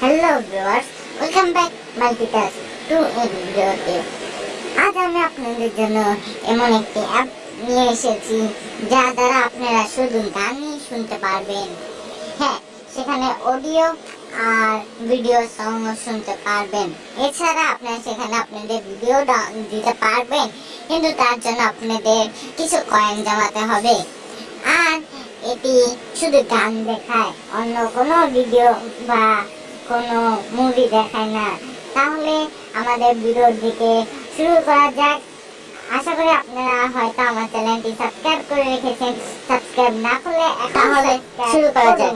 Hello viewers welcome back multitask to a ভিডিওতে আজ আমি আপনাদের জন্য এমন একটি অ্যাপ নিয়ে এসেছি, যা দ্বারা আপনারা শুধু গানই শুনতে পারবেন। হ্যাঁ সেখানে অডিও আর ভিডিও সং শুনতে পারবেন। এছাড়া আপনারা সেখানে আপনাদের ভিডিও দিতে পারবেন, কিন্তু তার জন্য আপনাদের কিছু কয়েন জমাতে হবে। আর এটি শুধু গান দেখায়, অন্য কোনো ভিডিও বা কোনো মুভি দেখায় না। তাহলে আমাদের ভিডিওর দিকে শুরু করা যাক। আশা করি আপনারা হয়তো আমার চ্যানেলটি সাবস্ক্রাইব করে রেখেছেন। সাবস্ক্রাইব না করলে তাহলে শুরু করা যাক।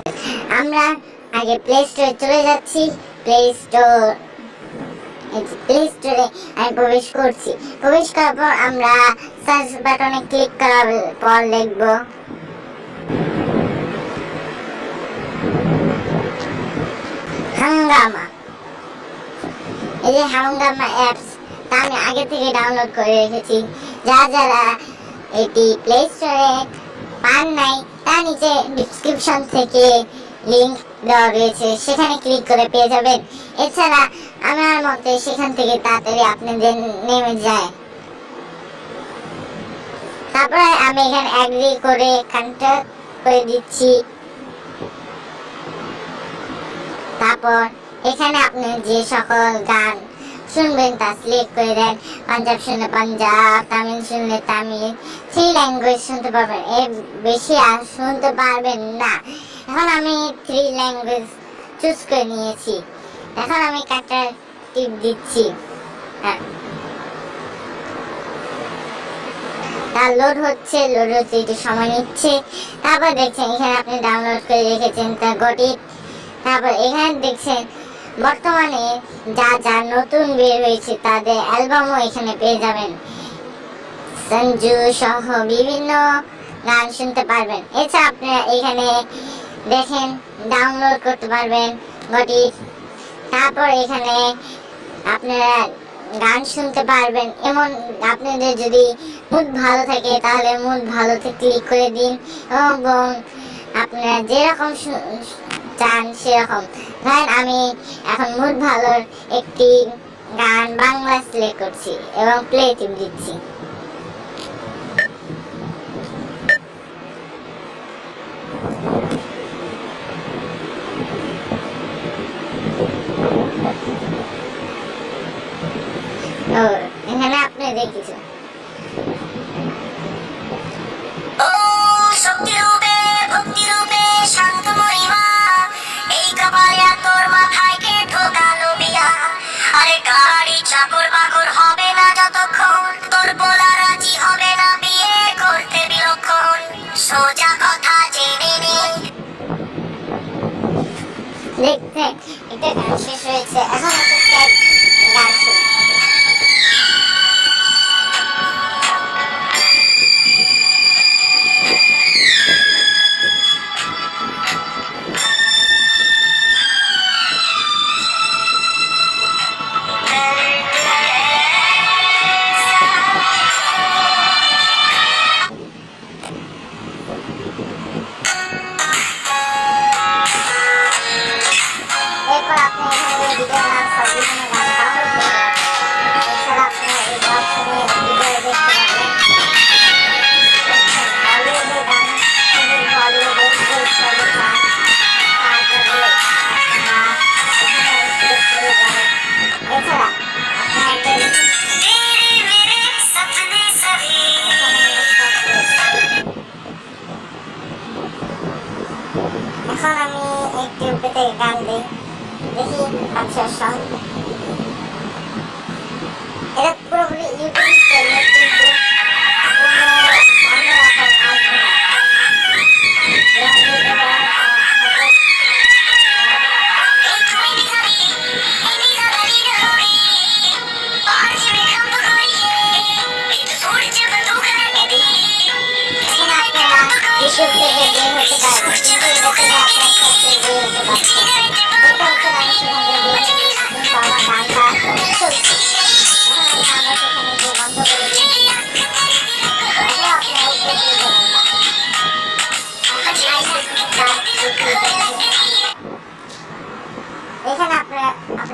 আমরা আগে প্লে স্টোরে চলে যাচ্ছি। প্লে স্টোর প্লে স্টোরে আমি প্রবেশ করছি। প্রবেশ করার পর আমরা সার্চ বাটনে ক্লিক করার পর লিখব এই যে অ্যাপস তা আমি আগে থেকে ডাউনলোড করে রেখেছি। যা যারা এটি প্লে স্টোরে পান নাই, তা নিচে ডিসক্রিপশন থেকে লিংক দেওয়া রয়েছে। সেখানে ক্লিক করে পেয়ে যাবেন। এছাড়া আমার মতে সেখান থেকে তাড়াতাড়ি আপনাদের নেমে যায়। তারপরে আমি এখানে অ্যাগ্রি করে কন্ট্যাক্ট করে দিচ্ছি। তারপর এখানে আপনি যে সকল গান শুনবেন তা সিলেক্ট করে দেন পাঞ্জাব শুনলে পাঞ্জাব তামিল শুনলে তামিল থ্রি ল্যাঙ্গুয়েজ শুনতে পারবেন এর বেশি আর শুনতে পারবেন না এখন আমি থ্রি ল্যাঙ্গুয়েজ চুজ করে নিয়েছি। এখন আমি কাটার টিপ দিচ্ছি। হ্যাঁ। তার লোড হচ্ছে লোড হচ্ছে, একটু সময় নিচ্ছে। তারপর দেখছেন, এখানে আপনি ডাউনলোড করে রেখেছেন তা গঠিত তারপর এখানে দেখছেন বর্তমানে যা যা নতুন বের হয়েছে, তাদের অ্যালবামও এখানে পেয়ে যাবেন। সঞ্জু সহ বিভিন্ন গান শুনতে পারবেন। এছাড়া আপনারা এখানে দেখেন ডাউনলোড করতে পারবেন গটি তারপর এখানে আপনারা গান শুনতে পারবেন। এমন আপনাদের যদি মুড ভালো থাকে, তাহলে মুড ভালোতে ক্লিক করে দিন এবং আপনারা যেরকম চান, সেরকম। ধরেন আমি এখন মুড ভালোর একটি গান বাংলা সিলেক্ট করছি এবং প্লে টিপ দিচ্ছি। এখানে আপনি দেখেছেন। দেখতে এটা গান শেষ হয়েছে এখন একটা গান এটা পুরোপুরি ইউটিউব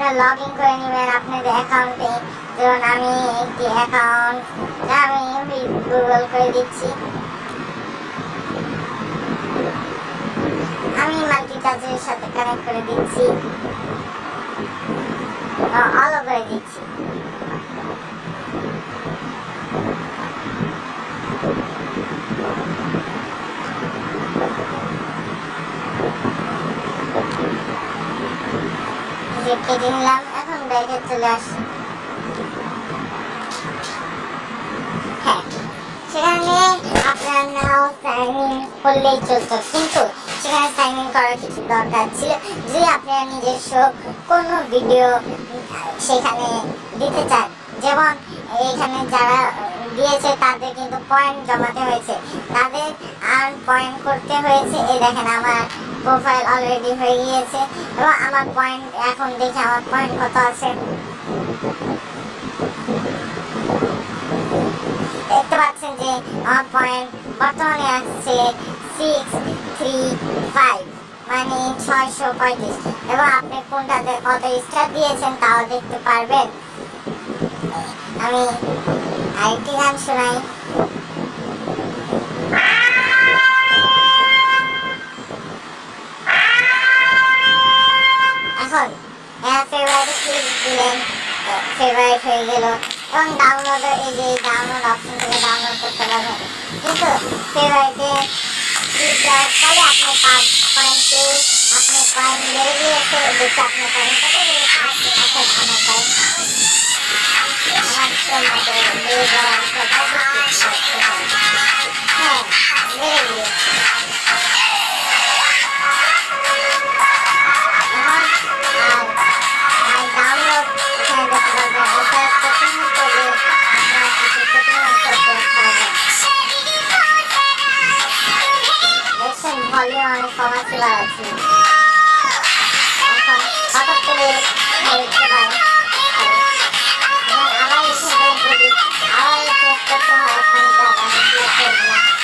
আপনারা লগ ইন করে নেবেন আপনাদের অ্যাকাউন্টে যেমন আমি একটি অ্যাকাউন্ট আমি গুগল করে দিচ্ছি। আমি মাল্টিটাচের সাথে কানেক্ট করে দিচ্ছি। অলো করে দিচ্ছি। যে কেটে নিলাম এখন ব্যাগে চলে আসি সেখানে আপনার নাও সাইন ইন করলেই চলতো কিন্তু সেখানে সাইন ইন করার কিছু দরকার ছিল যদি আপনারা নিজস্ব কোনো ভিডিও সেখানে দিতে চান যেমন এখানে যারা দিয়েছে তাদের কিন্তু পয়েন্ট জমাতে হয়েছে তাদের আর পয়েন্ট করতে হয়েছে এই দেখেন আমার প্রোফাইল অলরেডি হয়ে গিয়েছে। এবং আমার পয়েন্ট এখন দেখে আমার পয়েন্ট কত আছে। দেখতে পাচ্ছেন যে আমার পয়েন্ট বর্তমানে আসছে সিক্স থ্রি ফাইভ মানে ছয়শো পঁয়ত্রিশ। এবং আপনি কোনটাতে কত স্টার দিয়েছেন তাও দেখতে পারবেন। আমি আরেকটি গান শোনাই। এখন ফেভারিট ক্লিক দিলেন ফেভারিট হয়ে গেল। এবং ডাউনলোড এই যে ডাউনলোড অপশন থেকে ডাউনলোড করতে পারবেন। কিন্তু ক্লিক দেওয়ার ফলে আপনি পাঁচ পয়েন্ট পেয়ে আপনি পয়েন্ট বেড়ে গিয়েছে, দেখে আপনার পয়েন্ট কত বেড়েছে অর্থাৎ পয়েন্ট আমার বেড়ে আবার চেক করতে হয় ফোনটা আমি ক্লিক করলাম এখন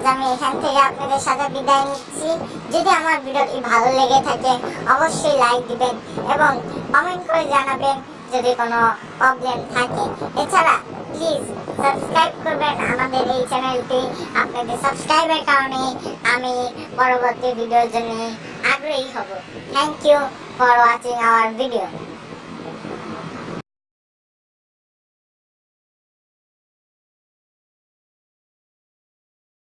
আজ আমি এখান থেকে আপনাদের সাথে বিদায় নিচ্ছি। যদি আমার ভিডিওটি ভালো লেগে থাকে, অবশ্যই লাইক দিবেন এবং কমেন্ট করে জানাবেন যদি কোনো প্রবলেম থাকে। এছাড়া প্লিজ সাবস্ক্রাইব করবেন আমাদের এই চ্যানেলটি আপনাদের সাবস্ক্রাইবের কারণে আমি পরবর্তী ভিডিওর জন্য আগ্রহী হব। Thank you for watching our video